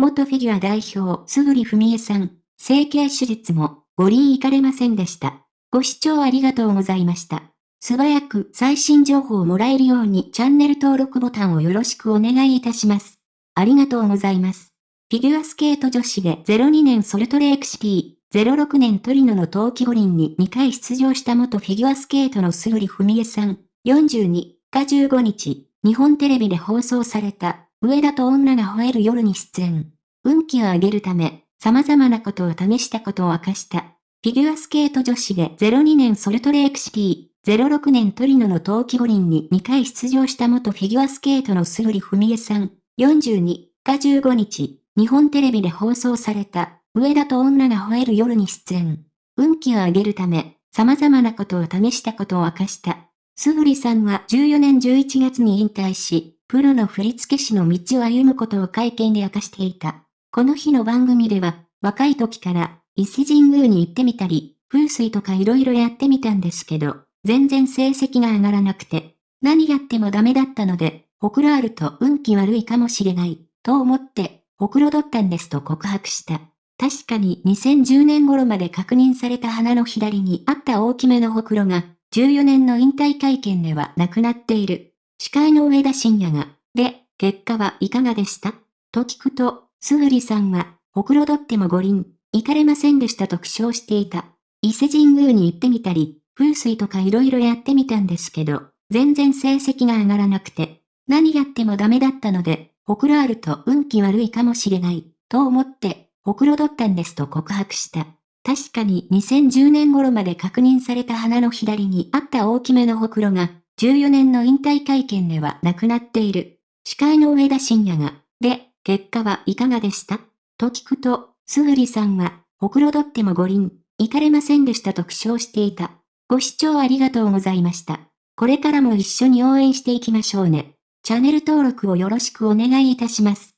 元フィギュア代表、すぐりふみえさん、整形手術も、五輪行かれませんでした。ご視聴ありがとうございました。素早く最新情報をもらえるようにチャンネル登録ボタンをよろしくお願いいたします。ありがとうございます。フィギュアスケート女子で02年ソルトレークシティ、06年トリノの冬季五輪に2回出場した元フィギュアスケートのすぐりふみえさん、42日15日、日本テレビで放送された、上田と女が吠える夜に出演。運気を上げるため、様々なことを試したことを明かした。フィギュアスケート女子で02年ソルトレークシティ、06年トリノの冬季五輪に2回出場した元フィギュアスケートのすぐりふみえさん、42日15日、日本テレビで放送された、上田と女が吠える夜に出演。運気を上げるため、様々なことを試したことを明かした。すぐりさんは14年11月に引退し、プロの振付師の道を歩むことを会見で明かしていた。この日の番組では、若い時から、伊勢神宮に行ってみたり、風水とか色々やってみたんですけど、全然成績が上がらなくて、何やってもダメだったので、ほくろあると運気悪いかもしれない、と思ってほくろ取ったんですと告白した。確かに2010年頃まで確認された鼻の左にあった大きめのほくろが、14年の引退会見ではなくなっている。司会の上田晋也が、で、結果はいかがでした？と聞くと、すぐりさんは、ほくろ取っても五輪、行かれませんでしたと苦笑していた。伊勢神宮に行ってみたり、風水とか色々やってみたんですけど、全然成績が上がらなくて、何やってもダメだったので、ほくろあると運気悪いかもしれない、と思って、ほくろ取ったんですと告白した。確かに2010年頃まで確認された鼻の左にあった大きめのほくろが、14年の引退会見ではなくなっている。司会の上田晋也が、で、結果はいかがでした？と聞くと、すぐりさんは、ほくろどっても五輪、行かれませんでしたと苦笑していた。ご視聴ありがとうございました。これからも一緒に応援していきましょうね。チャンネル登録をよろしくお願いいたします。